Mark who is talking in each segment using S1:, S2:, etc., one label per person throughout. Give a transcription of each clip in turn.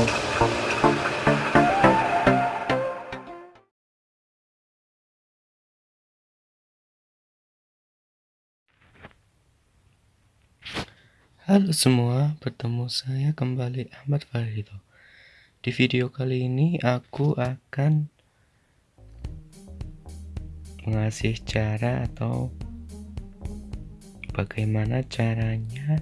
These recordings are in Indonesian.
S1: Halo semua, bertemu saya kembali Ahmad Farido. Di video kali ini aku akan mengasih cara atau bagaimana caranya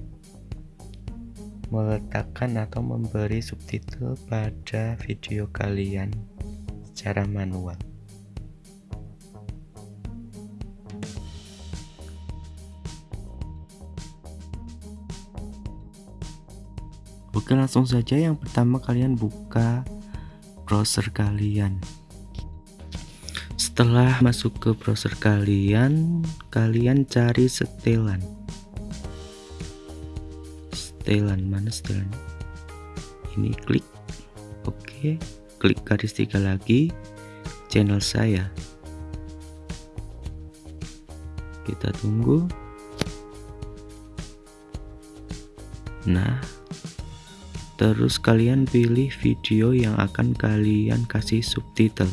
S1: meletakkan atau memberi subtitle pada video kalian secara manual. Oke langsung saja yang pertama kalian buka browser kalian setelah masuk ke browser kalian kalian cari setelan setelan. Mana setelan? Ini klik. Oke klik garis tiga lagi. Channel saya. Kita tunggu. Nah terus kalian pilih video yang akan kalian kasih subtitle.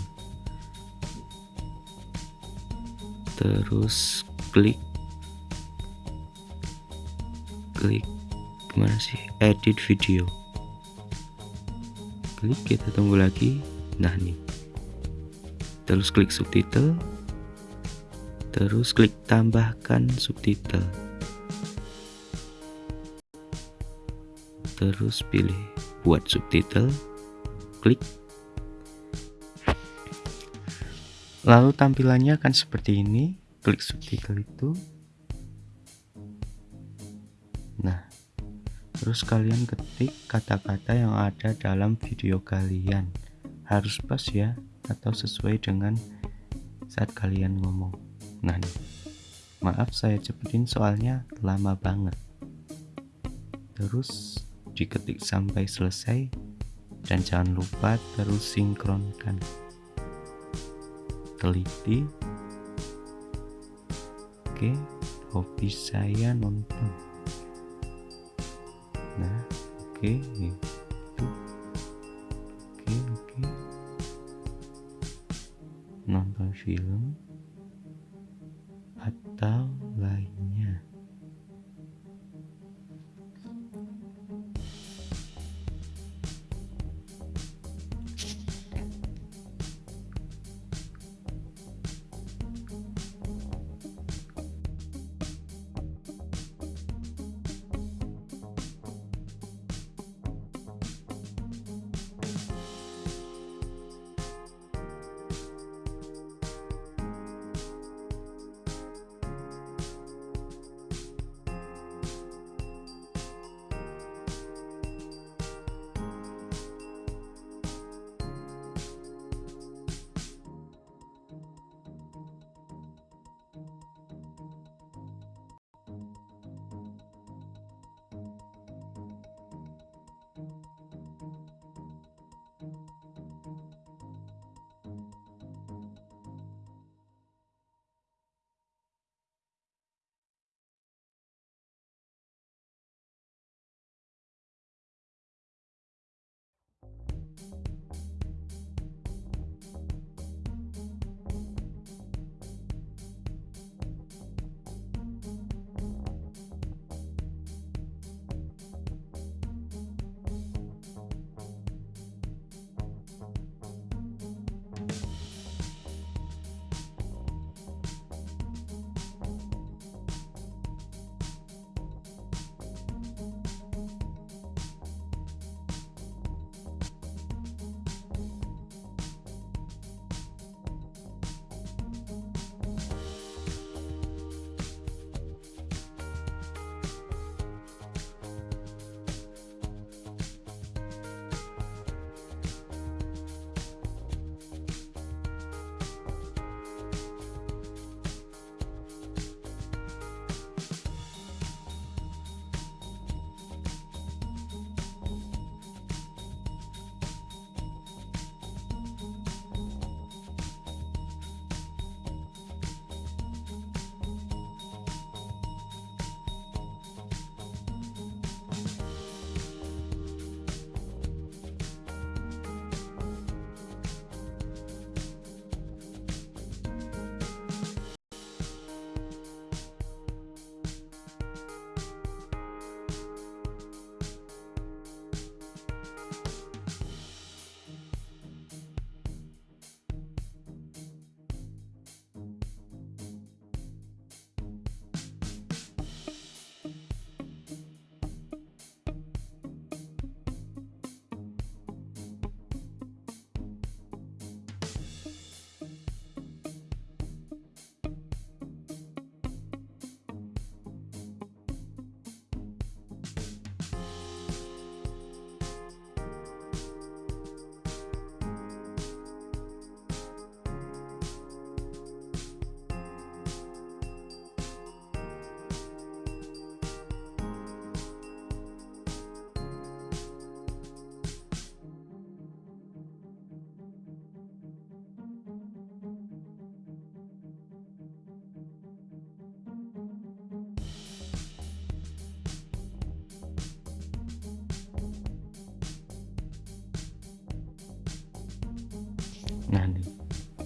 S1: Terus klik. Klik gimana sih? Edit video. Klik kita tunggu lagi. Nah nih. Terus klik subtitle. Terus klik tambahkan subtitle. Terus pilih buat subtitle. Klik. Lalu tampilannya akan seperti ini. Klik subtitle itu. Nah terus kalian ketik kata-kata yang ada dalam video kalian. Harus pas ya atau sesuai dengan saat kalian ngomong. Nah maaf saya cepetin soalnya lama banget. Terus diketik sampai selesai dan jangan lupa terus sinkronkan. Teliti. Oke hobi saya nonton nah oke itu oke oke. Nonton film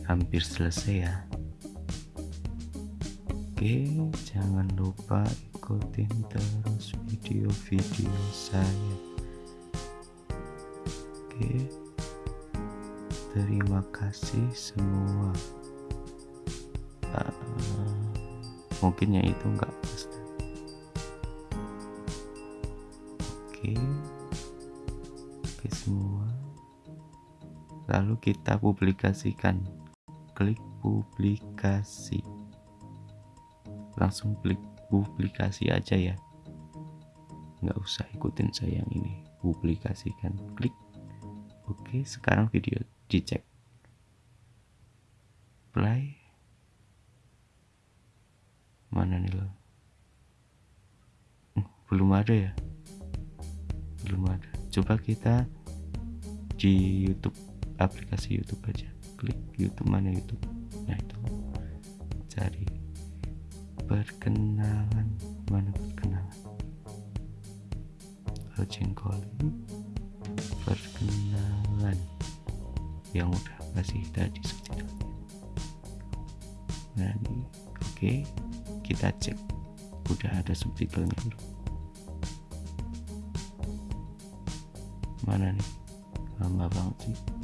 S1: hampir selesai ya. Oke jangan lupa ikutin terus video-video saya. Oke terima kasih semua. Uh, mungkin ya itu enggak pasti. Oke oke semua. Lalu kita publikasikan klik publikasi. Langsung klik publikasi aja ya. Nggak usah ikutin saya yang ini. Publikasikan. Klik. Oke sekarang video dicek. Play. Mana nih lo? Hmm, belum ada ya? Belum ada. Coba kita di YouTube aplikasi YouTube aja klik YouTube mana YouTube? Nah itu. Cari perkenalan. Mana perkenalan? Ojengkoli perkenalan. Yang udah kasih tadi subtitlenya. Nah ini. Oke okay. kita cek. Udah ada subtitlenya belum? Mana nih? Lama banget sih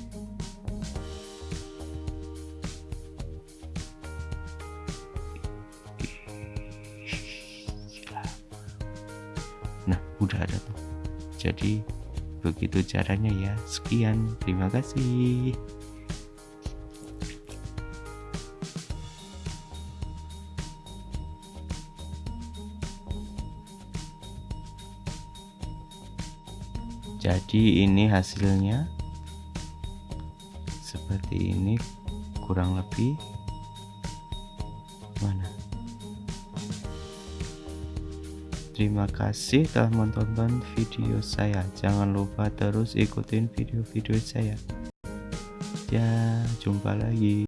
S1: udah ada tuh jadi begitu caranya ya. Sekian terima kasih. Jadi ini hasilnya. Seperti ini kurang lebih. Mana Terima kasih telah menonton video saya. Jangan lupa terus ikutin video-video saya. Ya, jumpa lagi.